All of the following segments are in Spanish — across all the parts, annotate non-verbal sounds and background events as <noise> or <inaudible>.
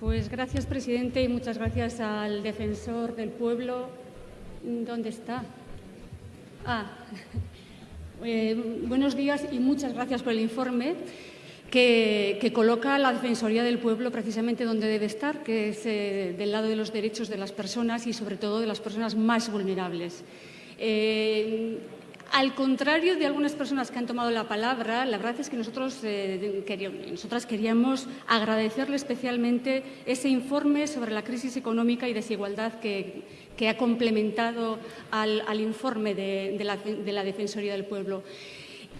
Pues gracias, presidente, y muchas gracias al defensor del pueblo. ¿Dónde está? Ah, <laughs> eh, buenos días y muchas gracias por el informe que, coloca la Defensoría del Pueblo precisamente donde debe estar, que es eh, del lado de los derechos de las personas y sobre todo de las personas más vulnerables. Eh, al contrario de algunas personas que han tomado la palabra, la verdad es que nosotros, eh, nosotras queríamos agradecerle especialmente ese informe sobre la crisis económica y desigualdad que, ha complementado al, informe de, la, Defensoría del Pueblo.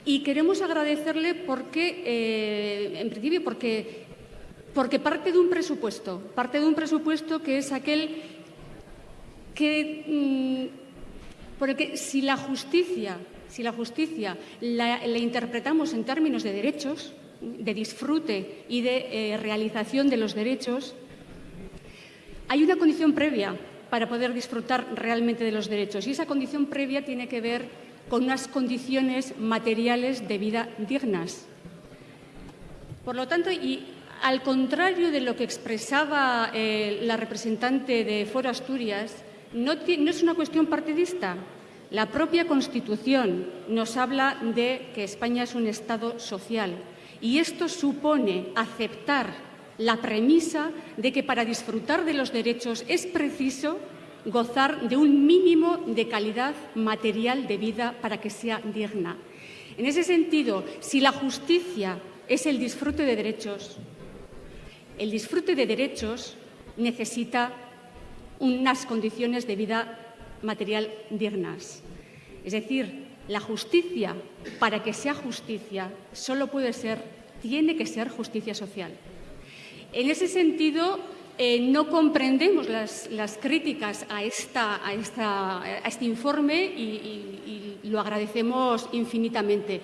Y queremos agradecerle porque, eh, en principio, porque, parte de un presupuesto, parte de un presupuesto que es aquel que... Mm, porque si la justicia, si la, justicia la, interpretamos en términos de derechos, de disfrute y de eh, realización de los derechos, hay una condición previa para poder disfrutar realmente de los derechos. Y esa condición previa tiene que ver con unas condiciones materiales de vida dignas. Por lo tanto, y al contrario de lo que expresaba eh, la representante de Foro Asturias, no, es una cuestión partidista. La propia Constitución nos habla de que España es un Estado social y esto supone aceptar la premisa de que para disfrutar de los derechos es preciso gozar de un mínimo de calidad material de vida para que sea digna. En ese sentido, si la justicia es el disfrute de derechos, el disfrute de derechos necesita unas condiciones de vida material dignas. Es decir, la justicia, para que sea justicia, solo puede ser, tiene que ser justicia social. En ese sentido, eh, no comprendemos las, críticas a, este informe y, lo agradecemos infinitamente.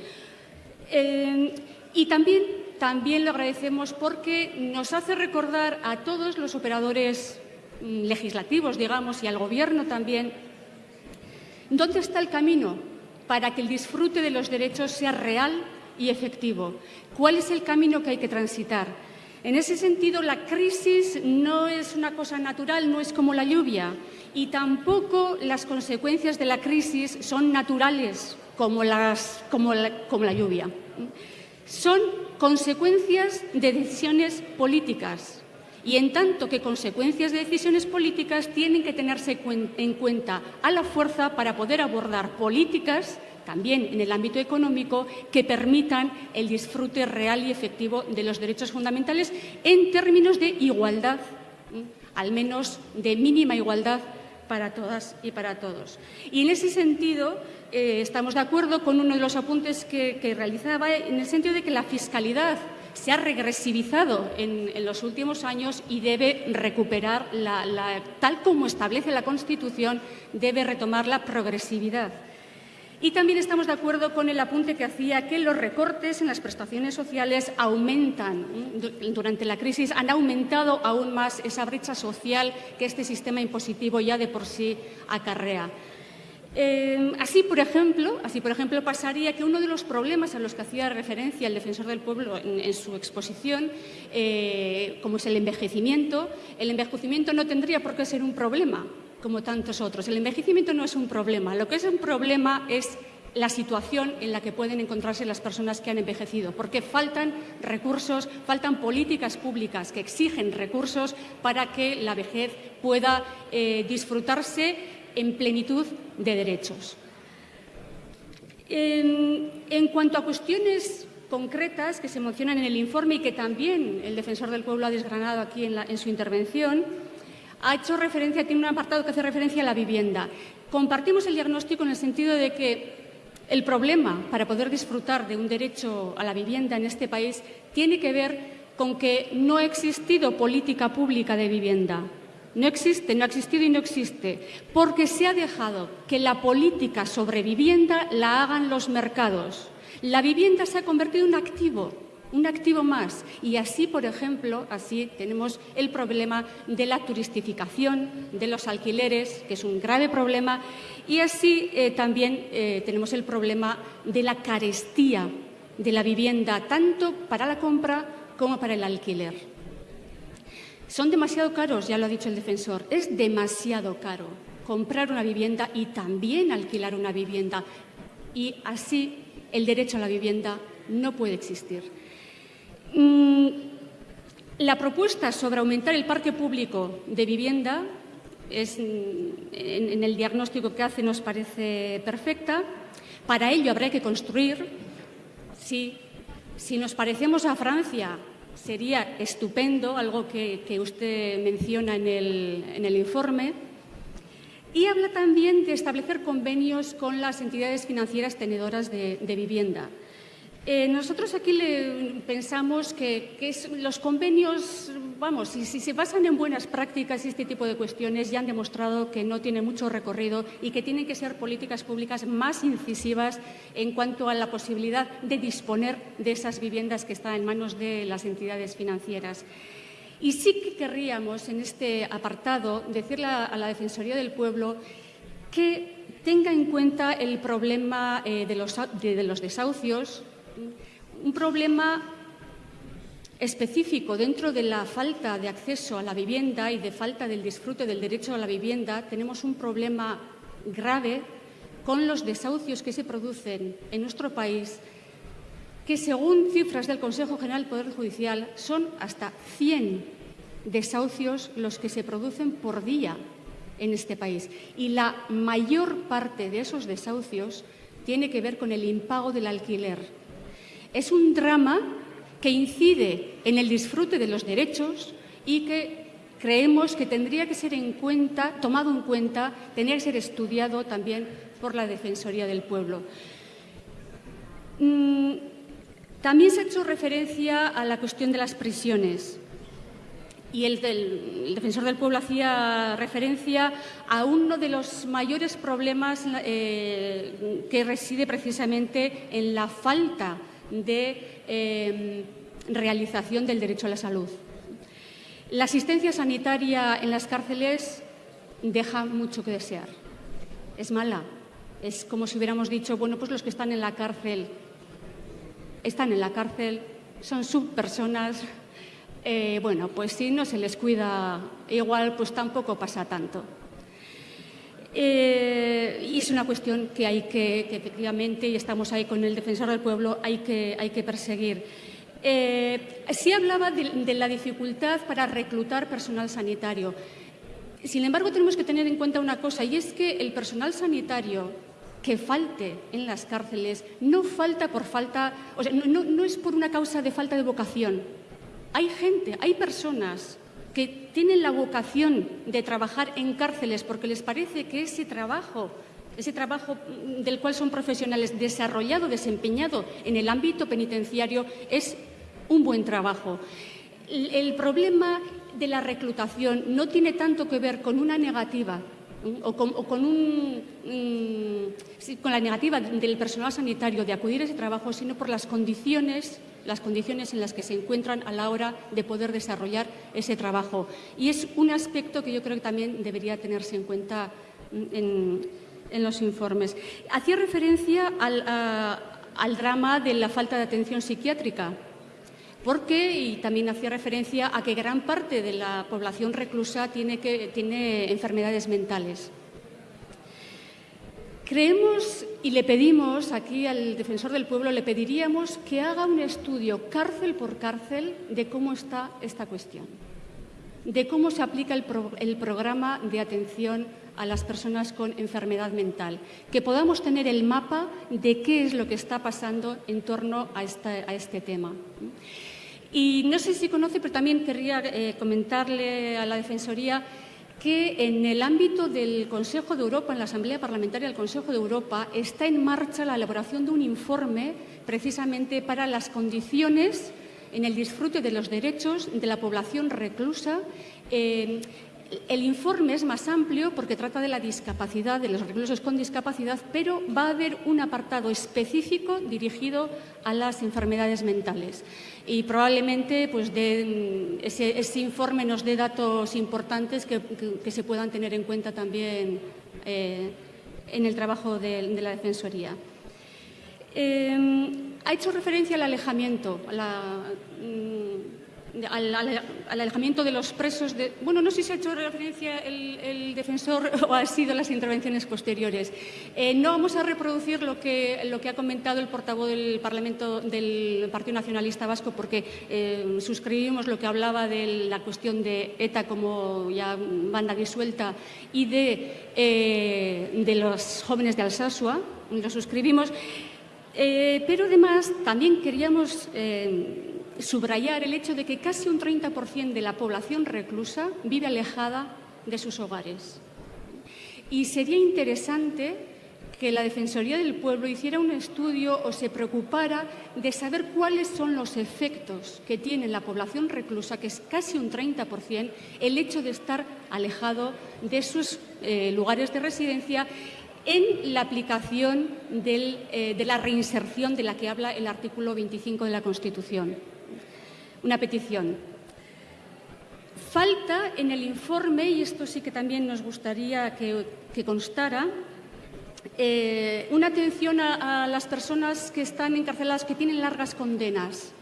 Eh, y también también lo agradecemos porque nos hace recordar a todos los operadores Mm, legislativos, digamos, y al Gobierno también, ¿dónde está el camino para que el disfrute de los derechos sea real y efectivo? ¿Cuál es el camino que hay que transitar? En ese sentido, la crisis no es una cosa natural, no es como la lluvia, y tampoco las consecuencias de la crisis son naturales como, como la lluvia. Son consecuencias de decisiones políticas, y en tanto que consecuencias de decisiones políticas tienen que tenerse en cuenta a la fuerza para poder abordar políticas también en el ámbito económico que permitan el disfrute real y efectivo de los derechos fundamentales en términos de igualdad, al menos de mínima igualdad para todas y para todos. Y en ese sentido eh, estamos de acuerdo con uno de los apuntes que, que realizaba en el sentido de que la fiscalidad se ha regresivizado en, los últimos años y debe recuperar, tal como establece la Constitución, debe retomar la progresividad. Y también estamos de acuerdo con el apunte que hacía que los recortes en las prestaciones sociales aumentan. Durante la crisis han aumentado aún más esa brecha social que este sistema impositivo ya de por sí acarrea. Eh, así, por ejemplo, así, por ejemplo, pasaría que uno de los problemas a los que hacía referencia el defensor del pueblo en, su exposición, eh, como es el envejecimiento, el envejecimiento no tendría por qué ser un problema, como tantos otros. El envejecimiento no es un problema. Lo que es un problema es la situación en la que pueden encontrarse las personas que han envejecido, porque faltan recursos, faltan políticas públicas que exigen recursos para que la vejez pueda eh, disfrutarse en plenitud de derechos. En, cuanto a cuestiones concretas que se mencionan en el informe y que también el defensor del pueblo ha desgranado aquí en, su intervención, ha hecho referencia, tiene un apartado que hace referencia a la vivienda. Compartimos el diagnóstico en el sentido de que el problema para poder disfrutar de un derecho a la vivienda en este país tiene que ver con que no ha existido política pública de vivienda. No existe, no ha existido y no existe, porque se ha dejado que la política sobre vivienda la hagan los mercados. La vivienda se ha convertido en un activo, un activo más. Y así, por ejemplo, así tenemos el problema de la turistificación de los alquileres, que es un grave problema, y así eh, también eh, tenemos el problema de la carestía de la vivienda, tanto para la compra como para el alquiler. Son demasiado caros, ya lo ha dicho el defensor, es demasiado caro comprar una vivienda y también alquilar una vivienda. Y así el derecho a la vivienda no puede existir. Mm, la propuesta sobre aumentar el parque público de vivienda es, en, el diagnóstico que hace nos parece perfecta. Para ello habrá que construir. Si, si nos parecemos a Francia, sería estupendo, algo que, usted menciona en el, en el informe. Y habla también de establecer convenios con las entidades financieras tenedoras de vivienda. Eh, nosotros aquí le pensamos que, los convenios, vamos, si, se basan en buenas prácticas y este tipo de cuestiones ya han demostrado que no tienen mucho recorrido y que tienen que ser políticas públicas más incisivas en cuanto a la posibilidad de disponer de esas viviendas que están en manos de las entidades financieras. Y sí que querríamos en este apartado decirle a, la Defensoría del Pueblo que tenga en cuenta el problema eh, de los desahucios, un problema específico dentro de la falta de acceso a la vivienda y de falta del disfrute del derecho a la vivienda, tenemos un problema grave con los desahucios que se producen en nuestro país, que según cifras del Consejo General del Poder Judicial son hasta 100 desahucios los que se producen por día en este país. Y la mayor parte de esos desahucios tiene que ver con el impago del alquiler es un drama que incide en el disfrute de los derechos y que creemos que tendría que ser en cuenta, tomado en cuenta, tendría que ser estudiado también por la Defensoría del Pueblo. Mm, también se ha hecho referencia a la cuestión de las prisiones y el, defensor del pueblo hacía referencia a uno de los mayores problemas eh, que reside precisamente en la falta de em, realización del derecho a la salud. La asistencia sanitaria en las cárceles deja mucho que desear. Es mala. Es como si hubiéramos dicho, bueno, pues los que están en la cárcel están en la cárcel, son subpersonas. Eh, bueno, pues si no se les cuida igual, pues tampoco pasa tanto. Eh, y es una cuestión que hay que, efectivamente, y estamos ahí con el defensor del pueblo, hay que, hay que perseguir. Eh, sí hablaba de, la dificultad para reclutar personal sanitario. Sin embargo, tenemos que tener en cuenta una cosa, y es que el personal sanitario que falte en las cárceles no falta por falta, o sea, no es por una causa de falta de vocación. Hay gente, hay personas que tienen la vocación de trabajar en cárceles porque les parece que ese trabajo, ese trabajo del cual son profesionales desarrollado, desempeñado en el ámbito penitenciario, es un buen trabajo. El problema de la reclutación no tiene tanto que ver con una negativa o con, con la negativa del personal sanitario de acudir a ese trabajo, sino por las condiciones las condiciones en las que se encuentran a la hora de poder desarrollar ese trabajo. Y es un aspecto que yo creo que también debería tenerse en cuenta en, los informes. Hacía referencia al, drama de la falta de atención psiquiátrica porque, y también hacía referencia a que gran parte de la población reclusa tiene, que, tiene enfermedades mentales. Creemos y le pedimos aquí al defensor del pueblo, le pediríamos que haga un estudio cárcel por cárcel de cómo está esta cuestión, de cómo se aplica el, programa de atención a las personas con enfermedad mental, que podamos tener el mapa de qué es lo que está pasando en torno a, este tema. Y no sé si conoce, pero también querría eh, comentarle a la Defensoría que en el ámbito del Consejo de Europa, en la Asamblea Parlamentaria del Consejo de Europa, está en marcha la elaboración de un informe precisamente para las condiciones en el disfrute de los derechos de la población reclusa. Eh, el informe es más amplio porque trata de la discapacidad, de los reclusos con discapacidad, pero va a haber un apartado específico dirigido a las enfermedades mentales. Y probablemente pues, ese, informe nos dé datos importantes que, se puedan tener en cuenta también eh, en el trabajo de, la Defensoría. Eh, ha hecho referencia al alejamiento, a la, mm, al, alejamiento de los presos. De, bueno, no sé si ha hecho referencia el, defensor <laughs> o ha sido las intervenciones posteriores. Eh, no vamos a reproducir lo que, lo que ha comentado el portavoz del Parlamento del Partido Nacionalista Vasco porque eh, suscribimos lo que hablaba de la cuestión de ETA como ya banda disuelta y de, eh, de los jóvenes de Alsasua. Lo suscribimos. pero además también queríamos subrayar el hecho de que casi un 30% de la población reclusa vive alejada de sus hogares. Y sería interesante que la Defensoría del Pueblo hiciera un estudio o se preocupara de saber cuáles son los efectos que tiene la población reclusa, que es casi un 30%, el hecho de estar alejado de sus eh, lugares de residencia en la aplicación eh, de la reinserción de la que habla el artículo 25 de la Constitución una petición. Falta en el informe, y esto sí que también nos gustaría que, constara, eh, una atención a, las personas que están encarceladas, que tienen largas condenas.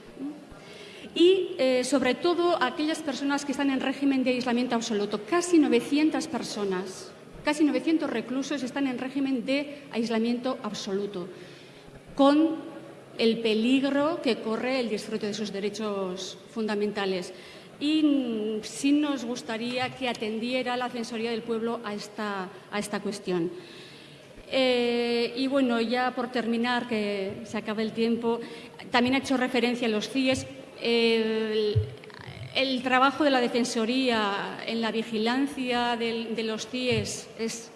Y, eh, sobre todo, a aquellas personas que están en régimen de aislamiento absoluto. Casi 900 personas, casi 900 reclusos están en régimen de aislamiento absoluto, con el peligro que corre el disfrute de sus derechos fundamentales. Y sí nos gustaría que atendiera la Censoría del Pueblo a esta, a esta cuestión. Eh, y bueno, ya por terminar, que se acaba el tiempo, también ha hecho referencia a los CIES. el, trabajo de la Defensoría en la vigilancia de los CIES es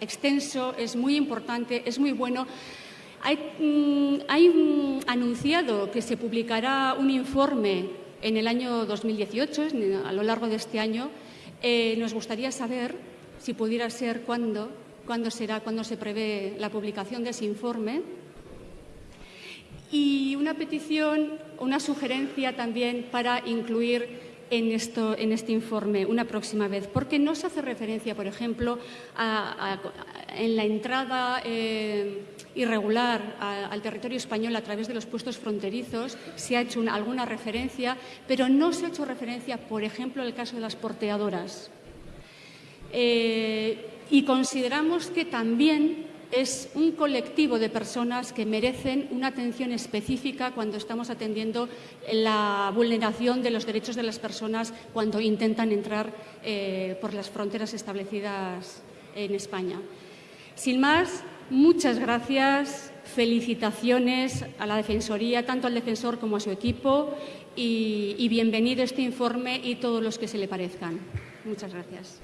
extenso, es muy importante, es muy bueno. Hay, mm, anunciado que se publicará un informe en el año 2018, a lo largo de este año. Eh, nos gustaría saber, si pudiera ser, cuándo, cuándo será, cuándo se prevé la publicación de ese informe. Y una petición, una sugerencia también para incluir en, esto, en este informe una próxima vez, porque no se hace referencia, por ejemplo, en la entrada eh, irregular al territorio español a través de los puestos fronterizos, se ha hecho alguna referencia, pero no se ha hecho referencia, por ejemplo, al caso de las porteadoras. Eh, y consideramos que también es un colectivo de personas que merecen una atención específica cuando estamos atendiendo la vulneración de los derechos de las personas cuando intentan entrar eh, por las fronteras establecidas en España. Sin más, muchas gracias, felicitaciones a la Defensoría, tanto al defensor como a su equipo, y, y bienvenido este informe y todos los que se le parezcan. Muchas gracias.